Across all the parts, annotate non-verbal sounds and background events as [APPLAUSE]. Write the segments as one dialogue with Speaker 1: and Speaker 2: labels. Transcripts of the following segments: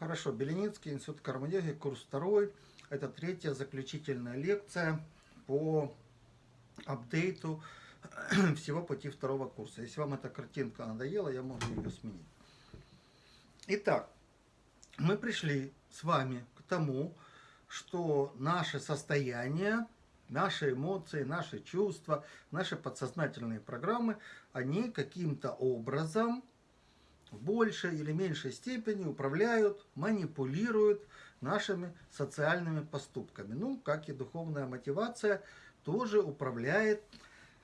Speaker 1: Хорошо, Беленицкий, Институт карма-йоги, курс второй. Это третья заключительная лекция по апдейту [CLEARS THROAT] всего пути второго курса. Если вам эта картинка надоела, я могу ее сменить. Итак, мы пришли с вами к тому, что наше состояние, наши эмоции, наши чувства, наши подсознательные программы, они каким-то образом в большей или меньшей степени управляют, манипулируют нашими социальными поступками. Ну, как и духовная мотивация тоже управляет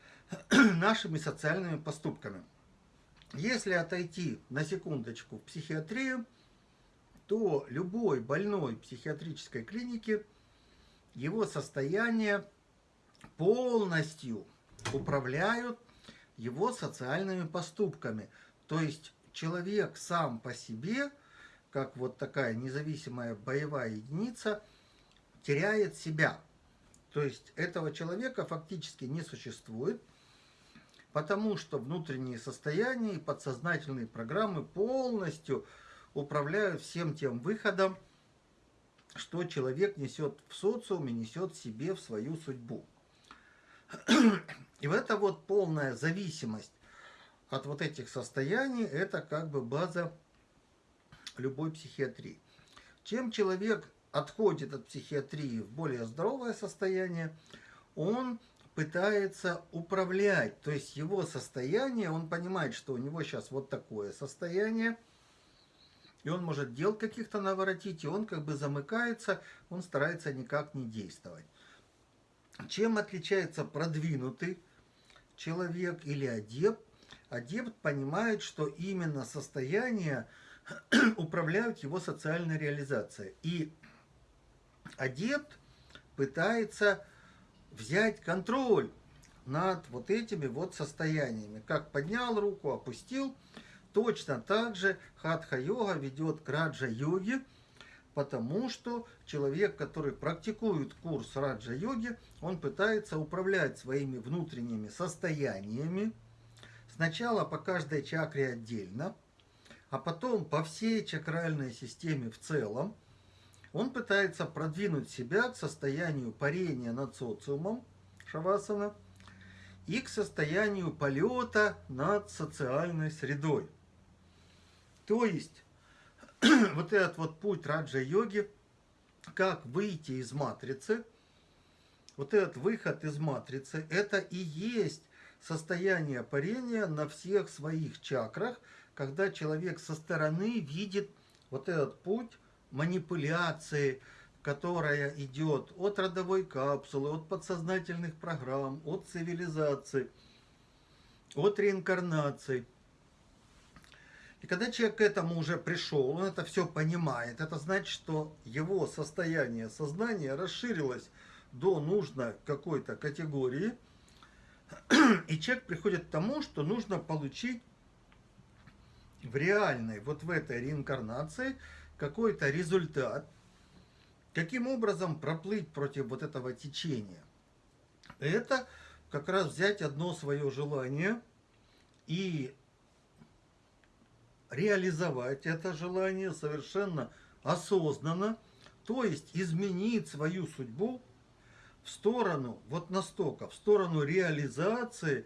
Speaker 1: [CLEARS THROAT] нашими социальными поступками. Если отойти на секундочку в психиатрию, то любой больной психиатрической клинике его состояние полностью управляют его социальными поступками. То есть человек сам по себе, как вот такая независимая боевая единица, теряет себя. То есть этого человека фактически не существует, потому что внутренние состояния и подсознательные программы полностью управляют всем тем выходом, что человек несет в социуме, несет себе в свою судьбу. [CLEARS THROAT] И в это вот полная зависимость от вот этих состояний, это как бы база любой психиатрии. Чем человек отходит от психиатрии в более здоровое состояние, он пытается управлять, то есть его состояние, он понимает, что у него сейчас вот такое состояние, и он может дел каких-то наворотить, и он как бы замыкается, он старается никак не действовать. Чем отличается продвинутый человек или адепт адепт понимает, что именно состояние [CLEARS THROAT] управляют его социальной реализацией. И адепт пытается взять контроль над вот этими вот состояниями. Как поднял руку, опустил. Точно так же хатха-йога ведет к раджа-йоге, потому что человек, который практикует курс раджа-йоги, он пытается управлять своими внутренними состояниями, Сначала по каждой чакре отдельно, а потом по всей чакральной системе в целом. Он пытается продвинуть себя к состоянию парения над социумом, шавасана, и к состоянию полета над социальной средой. То есть, [CLEARS THROAT] вот этот вот путь раджа-йоги, как выйти из матрицы, вот этот выход из матрицы, это и есть состояние парения на всех своих чакрах, когда человек со стороны видит вот этот путь манипуляции, которая идет от родовой капсулы, от подсознательных программ, от цивилизации, от реинкарнации. И когда человек к этому уже пришел, он это все понимает, это значит, что его состояние сознания расширилось до нужной какой-то категории – и человек приходит к тому, что нужно получить в реальной, вот в этой реинкарнации, какой-то результат, каким образом проплыть против вот этого течения. Это как раз взять одно свое желание и реализовать это желание совершенно осознанно, то есть изменить свою судьбу в сторону, вот настолько, в сторону реализации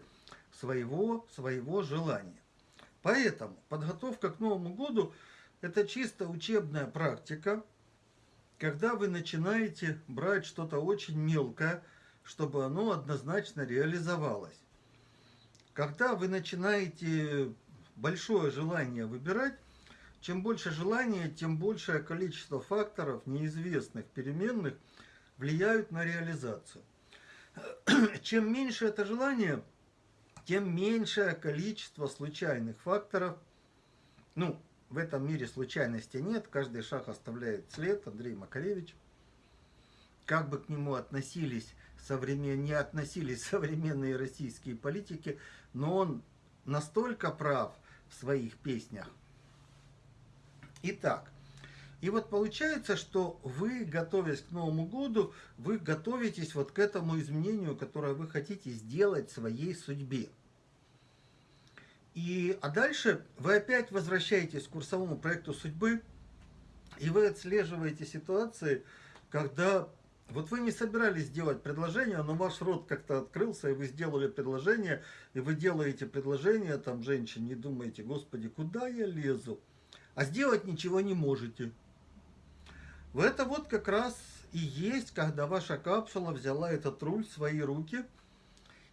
Speaker 1: своего, своего желания. Поэтому подготовка к Новому году – это чисто учебная практика, когда вы начинаете брать что-то очень мелкое, чтобы оно однозначно реализовалось. Когда вы начинаете большое желание выбирать, чем больше желания, тем большее количество факторов, неизвестных, переменных – влияют на реализацию. [CLEARS THROAT] Чем меньше это желание, тем меньшее количество случайных факторов. Ну, в этом мире случайности нет, каждый шаг оставляет след, Андрей Макаревич. Как бы к нему относились современ... не относились [LAUGHS] современные российские политики, но он настолько прав в своих песнях. Итак, и вот получается, что вы, готовясь к Новому году, вы готовитесь вот к этому изменению, которое вы хотите сделать своей судьбе. И, а дальше вы опять возвращаетесь к курсовому проекту судьбы И вы отслеживаете ситуации, когда вот вы не собирались делать предложение, но ваш рот как-то открылся, и вы сделали предложение, и вы делаете предложение там женщине, и думаете, господи, куда я лезу? А сделать ничего не можете. В это вот как раз и есть, когда ваша капсула взяла этот руль в свои руки,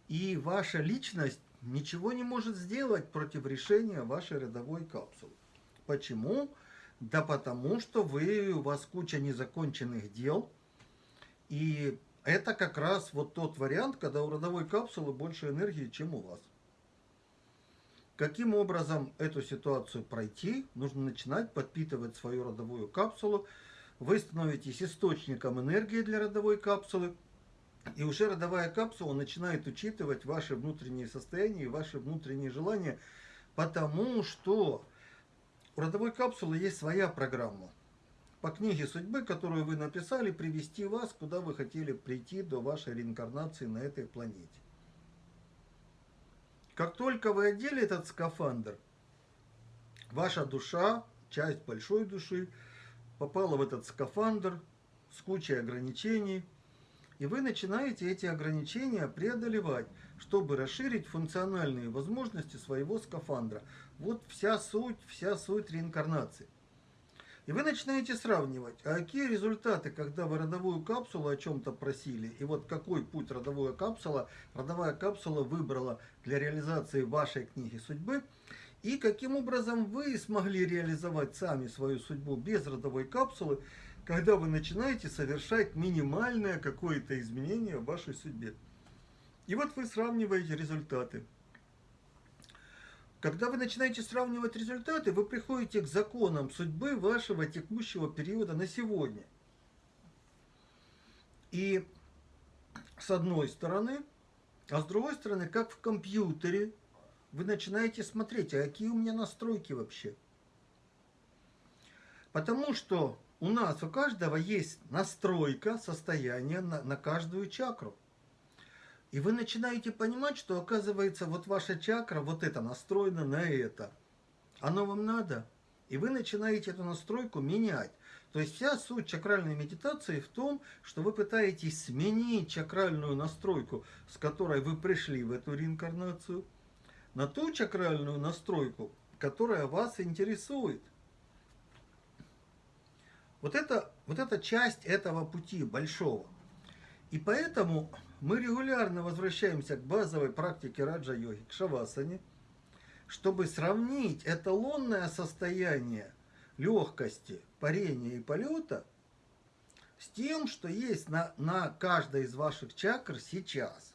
Speaker 1: и ваша личность ничего не может сделать против решения вашей родовой капсулы. Почему? Да потому что вы, у вас куча незаконченных дел, и это как раз вот тот вариант, когда у родовой капсулы больше энергии, чем у вас. Каким образом эту ситуацию пройти? Нужно начинать подпитывать свою родовую капсулу. Вы становитесь источником энергии для родовой капсулы. И уже родовая капсула начинает учитывать ваши внутренние состояния и ваши внутренние желания, потому что у родовой капсулы есть своя программа по книге судьбы, которую вы написали, привести вас, куда вы хотели прийти до вашей реинкарнации на этой планете. Как только вы одели этот скафандр, ваша душа, часть большой души, попала в этот скафандр с кучей ограничений, и вы начинаете эти ограничения преодолевать, чтобы расширить функциональные возможности своего скафандра. Вот вся суть, вся суть реинкарнации. И вы начинаете сравнивать, а какие результаты, когда вы родовую капсулу о чем-то просили, и вот какой путь родовая капсула, родовая капсула выбрала для реализации вашей книги судьбы, и каким образом вы смогли реализовать сами свою судьбу без родовой капсулы, когда вы начинаете совершать минимальное какое-то изменение в вашей судьбе. И вот вы сравниваете результаты. Когда вы начинаете сравнивать результаты, вы приходите к законам судьбы вашего текущего периода на сегодня. И с одной стороны, а с другой стороны, как в компьютере, вы начинаете смотреть, а какие у меня настройки вообще. Потому что у нас, у каждого есть настройка состояния на, на каждую чакру. И вы начинаете понимать, что оказывается вот ваша чакра, вот это настроена на это. Оно вам надо. И вы начинаете эту настройку менять. То есть вся суть чакральной медитации в том, что вы пытаетесь сменить чакральную настройку, с которой вы пришли в эту реинкарнацию, на ту чакральную настройку, которая вас интересует. Вот это, вот это часть этого пути большого. И поэтому мы регулярно возвращаемся к базовой практике раджа-йоги, к шавасане, чтобы сравнить эталонное состояние легкости, парения и полета с тем, что есть на, на каждой из ваших чакр сейчас.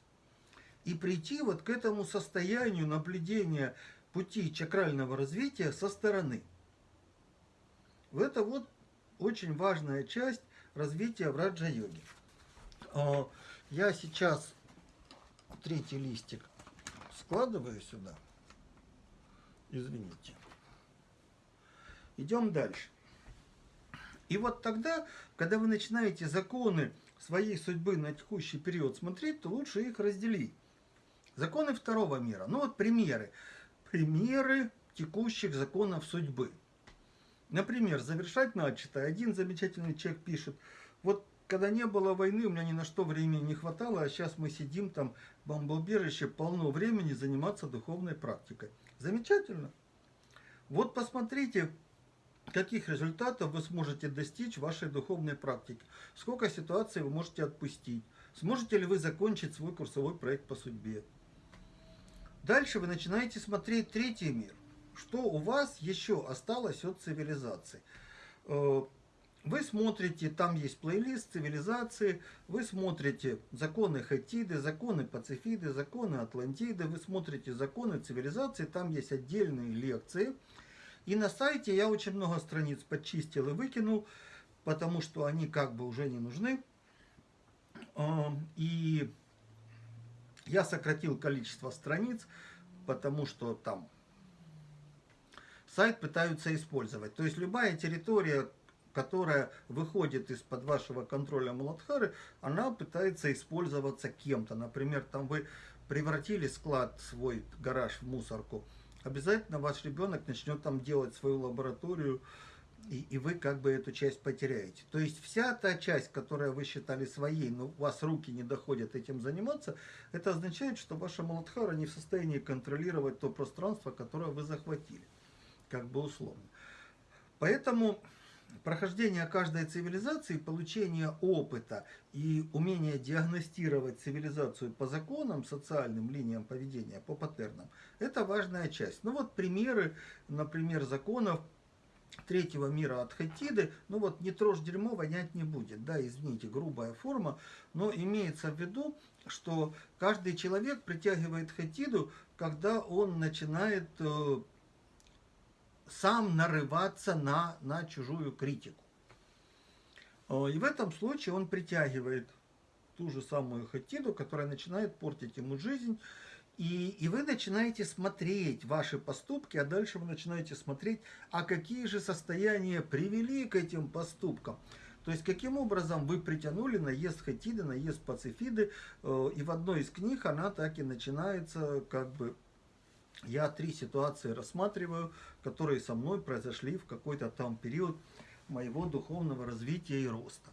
Speaker 1: И прийти вот к этому состоянию наблюдения пути чакрального развития со стороны. Это вот очень важная часть развития в раджа-йоге. А, я сейчас третий листик складываю сюда. Извините. Идем дальше. И вот тогда, когда вы начинаете законы своей судьбы на текущий период смотреть, то лучше их разделить. Законы второго мира. Ну вот примеры. Примеры текущих законов судьбы. Например, завершать начатое. Один замечательный человек пишет, вот когда не было войны, у меня ни на что времени не хватало, а сейчас мы сидим там бомбоубежище, полно времени заниматься духовной практикой. Замечательно. Вот посмотрите, каких результатов вы сможете достичь в вашей духовной практике. Сколько ситуаций вы можете отпустить. Сможете ли вы закончить свой курсовой проект по судьбе. Дальше вы начинаете смотреть третий мир. Что у вас еще осталось от цивилизации. Э, вы смотрите, там есть плейлист цивилизации, вы смотрите законы Хатиды, законы Пацифиды, законы Атлантиды, вы смотрите законы цивилизации, там есть отдельные лекции. И на сайте я очень много страниц подчистил и выкинул, потому что они как бы уже не нужны. И я сократил количество страниц, потому что там сайт пытаются использовать. То есть любая территория, которая выходит из-под вашего контроля Муладхары, она пытается использоваться кем-то. Например, там вы превратили склад, свой гараж в мусорку. Обязательно ваш ребенок начнет там делать свою лабораторию и, и вы как бы эту часть потеряете. То есть вся та часть, которую вы считали своей, но у вас руки не доходят этим заниматься, это означает, что ваша Маладхара не в состоянии контролировать то пространство, которое вы захватили, как бы условно. Поэтому прохождение каждой цивилизации, получение опыта и умение диагностировать цивилизацию по законам, социальным линиям поведения, по паттернам, это важная часть. Ну вот примеры, например, законов третьего мира от Хатиды, ну вот не трожь дерьмо, вонять не будет, да, извините, грубая форма, но имеется в виду, что каждый человек притягивает Хатиду, когда он начинает э, сам нарываться на, на чужую критику. Э, и в этом случае он притягивает ту же самую Хатиду, которая начинает портить ему жизнь, и, и вы начинаете смотреть ваши поступки, а дальше вы начинаете смотреть, а какие же состояния привели к этим поступкам. То есть, каким образом вы притянули наезд Хатиды, наезд Пацифиды, э, и в одной из книг она так и начинается, как бы, я три ситуации рассматриваю, которые со мной произошли в какой-то там период моего духовного развития и роста.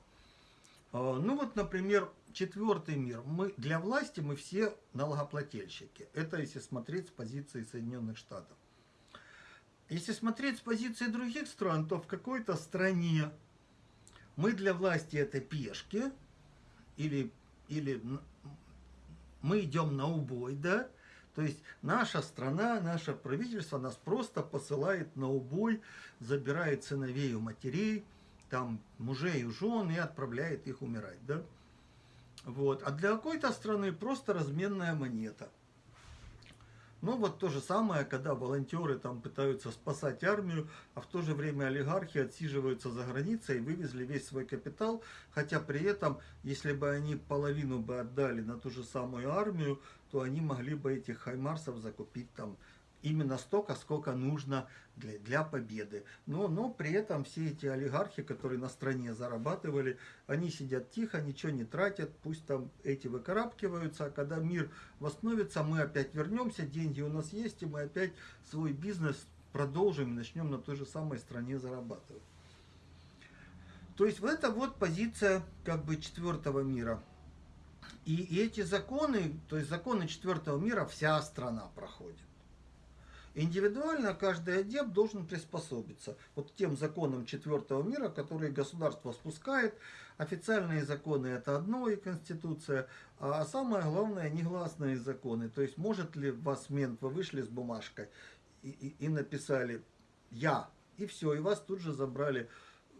Speaker 1: Э, ну вот, например, четвертый мир. Мы, для власти мы все налогоплательщики. Это если смотреть с позиции Соединенных Штатов. Если смотреть с позиции других стран, то в какой-то стране мы для власти это пешки, или, или мы идем на убой, да, то есть наша страна, наше правительство нас просто посылает на убой, забирает сыновей у матерей, там мужей у жен и отправляет их умирать, да. Вот. А для какой-то страны просто разменная монета. Ну вот то же самое, когда волонтеры там пытаются спасать армию, а в то же время олигархи отсиживаются за границей и вывезли весь свой капитал, хотя при этом, если бы они половину бы отдали на ту же самую армию, то они могли бы этих хаймарсов закупить там именно столько, сколько нужно для, для победы. Но, но при этом все эти олигархи, которые на стране зарабатывали, они сидят тихо, ничего не тратят, пусть там эти выкарабкиваются, а когда мир восстановится, мы опять вернемся, деньги у нас есть, и мы опять свой бизнес продолжим и начнем на той же самой стране зарабатывать. То есть это вот позиция как бы четвертого мира. И, и эти законы, то есть законы четвертого мира вся страна проходит. Индивидуально каждый адепт должен приспособиться вот тем законам четвертого мира, которые государство спускает. Официальные законы это одно и Конституция, а самое главное негласные законы. То есть может ли вас мент, вы вышли с бумажкой и, и, и написали «я», и все, и вас тут же забрали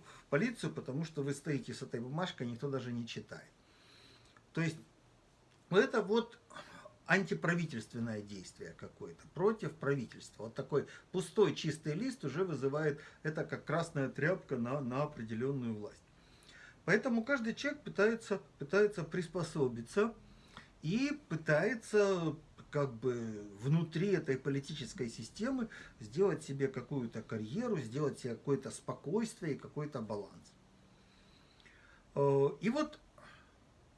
Speaker 1: в полицию, потому что вы стоите с этой бумажкой, никто даже не читает. То есть это вот антиправительственное действие какое-то, против правительства. Вот такой пустой чистый лист уже вызывает это как красная тряпка на, на определенную власть. Поэтому каждый человек пытается, пытается приспособиться и пытается как бы внутри этой политической системы сделать себе какую-то карьеру, сделать себе какое-то спокойствие и какой-то баланс. Э, и вот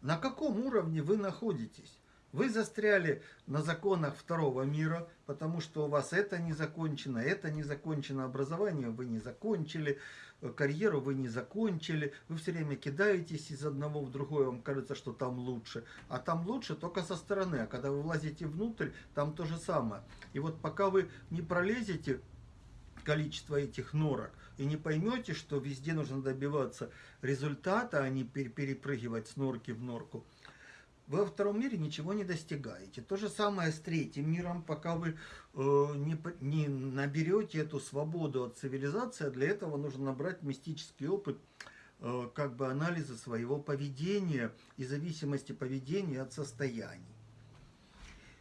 Speaker 1: на каком уровне вы находитесь? Вы застряли на законах второго мира, потому что у вас это не закончено, это не закончено, образование вы не закончили, э, карьеру вы не закончили, вы все время кидаетесь из одного в другое, вам кажется, что там лучше, а там лучше только со стороны, а когда вы влазите внутрь, там то же самое. И вот пока вы не пролезете количество этих норок и не поймете, что везде нужно добиваться результата, а не перепрыгивать с норки в норку, вы во втором мире ничего не достигаете. То же самое с третьим миром, пока вы э, не, не наберете эту свободу от цивилизации, для этого нужно набрать мистический опыт э, как бы анализа своего поведения и зависимости поведения от состояний.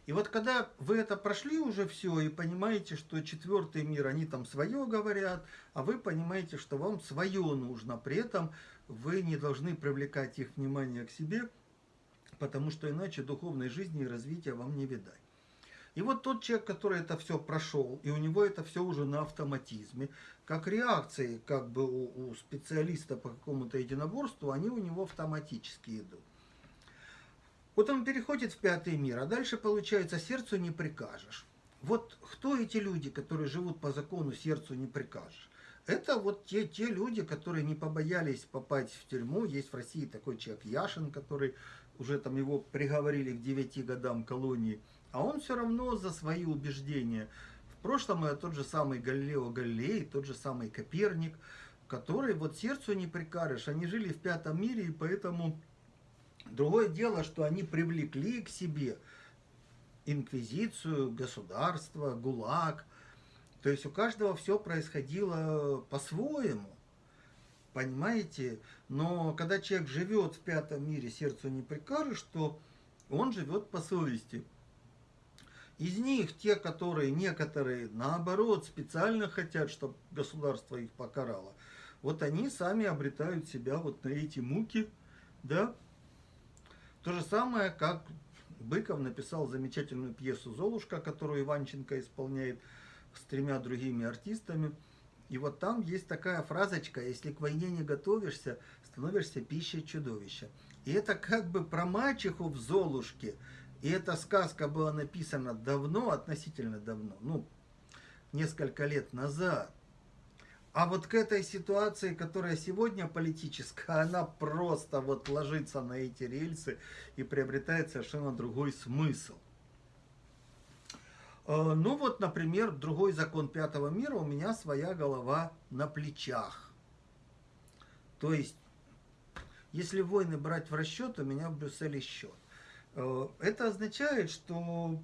Speaker 1: И вот когда вы это прошли уже все и понимаете, что четвертый мир, они там свое говорят, а вы понимаете, что вам свое нужно, при этом вы не должны привлекать их внимание к себе – потому что иначе духовной жизни и развития вам не видать. И вот тот человек, который это все прошел, и у него это все уже на автоматизме, как реакции как бы у, у специалиста по какому-то единоборству, они у него автоматически идут. Вот он переходит в пятый мир, а дальше получается сердцу не прикажешь. Вот кто эти люди, которые живут по закону сердцу не прикажешь? Это вот те, те люди, которые не побоялись попасть в тюрьму. Есть в России такой человек Яшин, который уже там его приговорили к 9 годам колонии. А он все равно за свои убеждения. В прошлом это тот же самый Галилео Галилей, тот же самый Коперник, который вот сердцу не прикажешь. Они жили в пятом мире, и поэтому другое дело, что они привлекли к себе инквизицию, государство, ГУЛАГ. То есть у каждого все происходило по-своему. Понимаете? Но когда человек живет в пятом мире, сердцу не прикажешь, то он живет по совести. Из них те, которые некоторые, наоборот, специально хотят, чтобы государство их покарало, вот они сами обретают себя вот на эти муки, да. То же самое, как Быков написал замечательную пьесу «Золушка», которую Иванченко исполняет с тремя другими артистами. И вот там есть такая фразочка, если к войне не готовишься, становишься пищей чудовища. И это как бы про мачеху в Золушке. И эта сказка была написана давно, относительно давно, ну, несколько лет назад. А вот к этой ситуации, которая сегодня политическая, она просто вот ложится на эти рельсы и приобретает совершенно другой смысл. Э, ну вот, например, другой закон пятого мира, у меня своя голова на плечах. То есть, если войны брать в расчет, у меня в Брюсселе счет. Э, это означает, что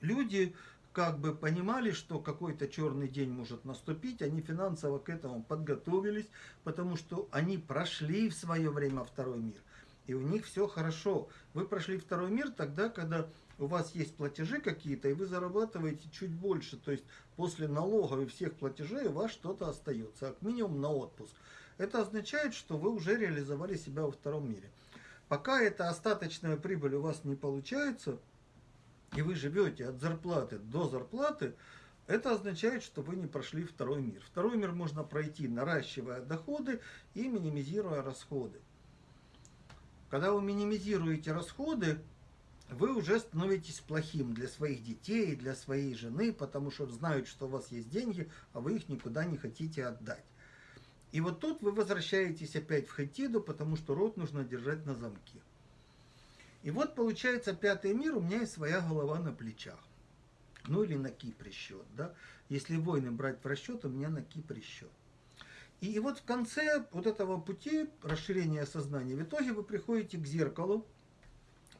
Speaker 1: люди как бы понимали, что какой-то черный день может наступить, они финансово к этому подготовились, потому что они прошли в свое время второй мир, и у них все хорошо. Вы прошли второй мир тогда, когда у вас есть платежи какие-то, и вы зарабатываете чуть больше, то есть после налогов и всех платежей у вас что-то остается, как минимум на отпуск. Это означает, что вы уже реализовали себя во втором мире. Пока эта остаточная прибыль у вас не получается, и вы живете от зарплаты до зарплаты, это означает, что вы не прошли второй мир. Второй мир можно пройти, наращивая доходы и минимизируя расходы. Когда вы минимизируете расходы, вы уже становитесь плохим для своих детей, для своей жены, потому что знают, что у вас есть деньги, а вы их никуда не хотите отдать. И вот тут вы возвращаетесь опять в Хатиду, потому что рот нужно держать на замке. И вот получается пятый мир, у меня есть своя голова на плечах. Ну или на Кипре счет, да. Если войны брать в расчет, у меня на Кипре счет. И, и вот в конце вот этого пути расширения сознания, в итоге вы приходите к зеркалу,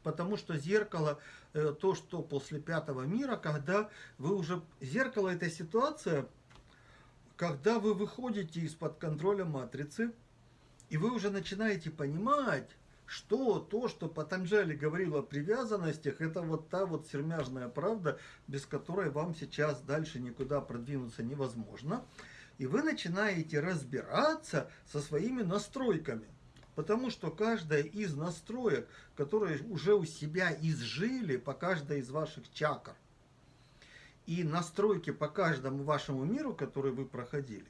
Speaker 1: потому что зеркало, э, то, что после пятого мира, когда вы уже... Зеркало это ситуация, когда вы выходите из-под контроля матрицы, и вы уже начинаете понимать, что то, что Патанджали говорил о привязанностях, это вот та вот сермяжная правда, без которой вам сейчас дальше никуда продвинуться невозможно. И вы начинаете разбираться со своими настройками. Потому что каждая из настроек, которые уже у себя изжили по каждой из ваших чакр, и настройки по каждому вашему миру, который вы проходили,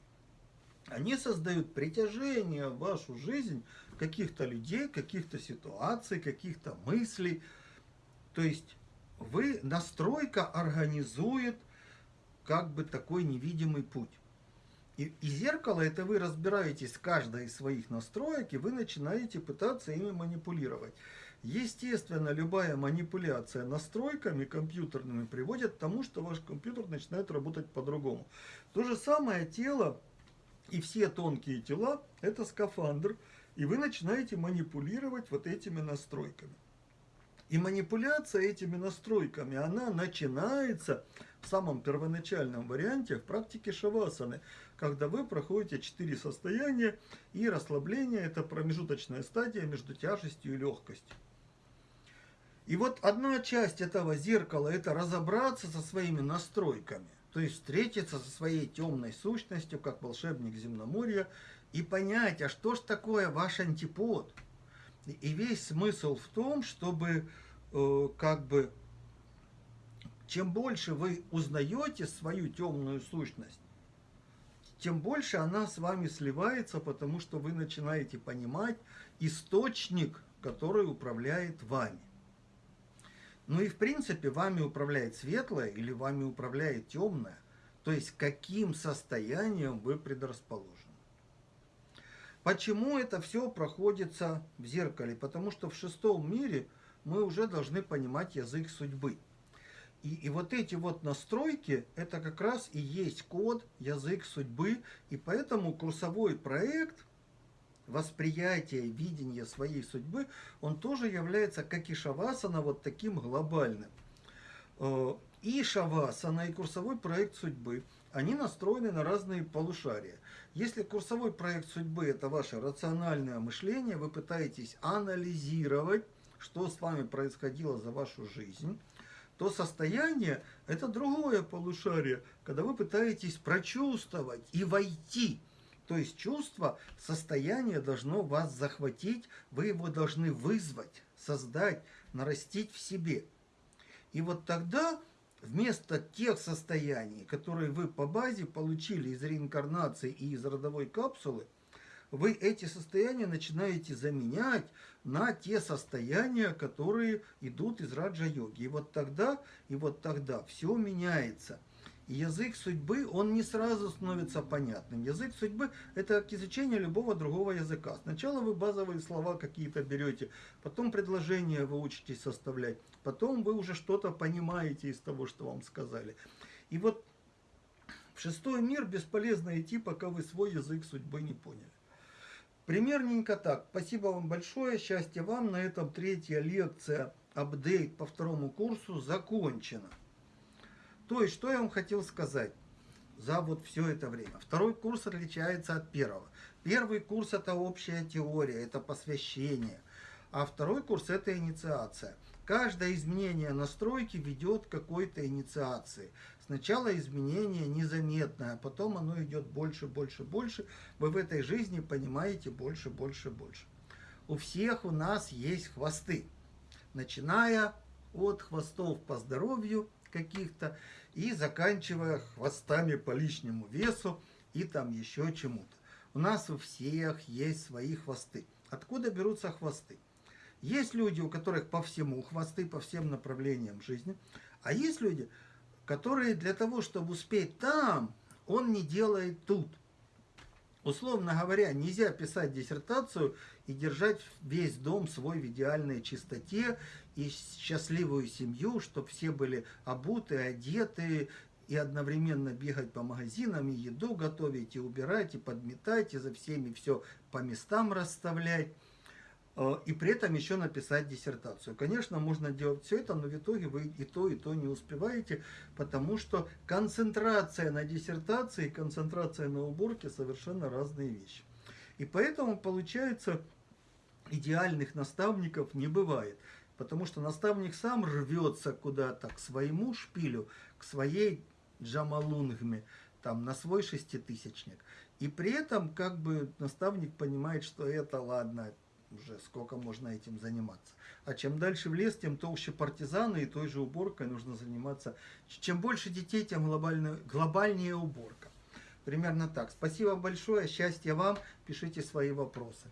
Speaker 1: они создают притяжение в вашу жизнь каких-то людей, каких-то ситуаций, каких-то мыслей. То есть вы, настройка организует как бы такой невидимый путь. И, и зеркало, это вы разбираетесь с каждой из своих настроек, и вы начинаете пытаться ими манипулировать. Естественно, любая манипуляция настройками компьютерными приводит к тому, что ваш компьютер начинает работать по-другому. То же самое тело и все тонкие тела – это скафандр, и вы начинаете манипулировать вот этими настройками. И манипуляция этими настройками, она начинается в самом первоначальном варианте в практике шавасаны, когда вы проходите четыре состояния, и расслабление – это промежуточная стадия между тяжестью и легкостью. И вот одна часть этого зеркала – это разобраться со своими настройками, то есть встретиться со своей темной сущностью, как волшебник земноморья, и понять, а что ж такое ваш антипод. И весь смысл в том, чтобы э, как бы чем больше вы узнаете свою темную сущность, тем больше она с вами сливается, потому что вы начинаете понимать источник, который управляет вами. Ну и в принципе вами управляет светлое или вами управляет темное. То есть, каким состоянием вы предрасположены. Почему это все проходится в зеркале? Потому что в шестом мире мы уже должны понимать язык судьбы. И, и вот эти вот настройки, это как раз и есть код, язык судьбы. И поэтому курсовой проект восприятия, видения своей судьбы, он тоже является, как и Шавасана, вот таким глобальным. Э, и Шавасана, и курсовой проект судьбы, они настроены на разные полушария. Если курсовой проект судьбы – это ваше рациональное мышление, вы пытаетесь анализировать, что с вами происходило за вашу жизнь, то состояние – это другое полушарие, когда вы пытаетесь прочувствовать и войти. То есть чувство, состояние должно вас захватить, вы его должны вызвать, создать, нарастить в себе. И вот тогда вместо тех состояний, которые вы по базе получили из реинкарнации и из родовой капсулы, вы эти состояния начинаете заменять на те состояния, которые идут из раджа-йоги. И вот тогда, и вот тогда все меняется. И язык судьбы, он не сразу становится понятным. Язык судьбы – это как изучение любого другого языка. Сначала вы базовые слова какие-то берете, потом предложения вы учитесь составлять, потом вы уже что-то понимаете из того, что вам сказали. И вот в шестой мир бесполезно идти, пока вы свой язык судьбы не поняли. Примерненько так. Спасибо вам большое, счастья вам. На этом третья лекция, апдейт по второму курсу закончена. То есть, что я вам хотел сказать за вот все это время. Второй курс отличается от первого. Первый курс это общая теория, это посвящение. А второй курс это инициация. Каждое изменение настройки ведет к какой-то инициации. Сначала изменение незаметное, а потом оно идет больше, больше, больше. Вы в этой жизни понимаете больше, больше, больше. У всех у нас есть хвосты. Начиная от хвостов по здоровью каких-то и заканчивая хвостами по лишнему весу и там еще чему-то. У нас у всех есть свои хвосты. Откуда берутся хвосты? Есть люди, у которых по всему хвосты, по всем направлениям жизни, а есть люди, которые для того, чтобы успеть там, он не делает тут. Условно говоря, нельзя писать диссертацию и держать весь дом свой в идеальной чистоте и счастливую семью, чтобы все были обуты, одеты, и одновременно бегать по магазинам, и еду готовить, и убирать, и подметать, и за всеми все по местам расставлять. Э, и при этом еще написать диссертацию. Конечно, можно делать все это, но в итоге вы и то, и то не успеваете, потому что концентрация на диссертации и концентрация на уборке совершенно разные вещи. И поэтому, получается, идеальных наставников не бывает. Потому что наставник сам рвется куда-то к своему шпилю, к своей джамалунгме, там, на свой шеститысячник. И при этом, как бы, наставник понимает, что это, ладно, уже сколько можно этим заниматься. А чем дальше в лес, тем толще партизаны и той же уборкой нужно заниматься. Чем больше детей, тем глобальнее, глобальнее уборка. Примерно так. Спасибо большое, счастья вам, пишите свои вопросы.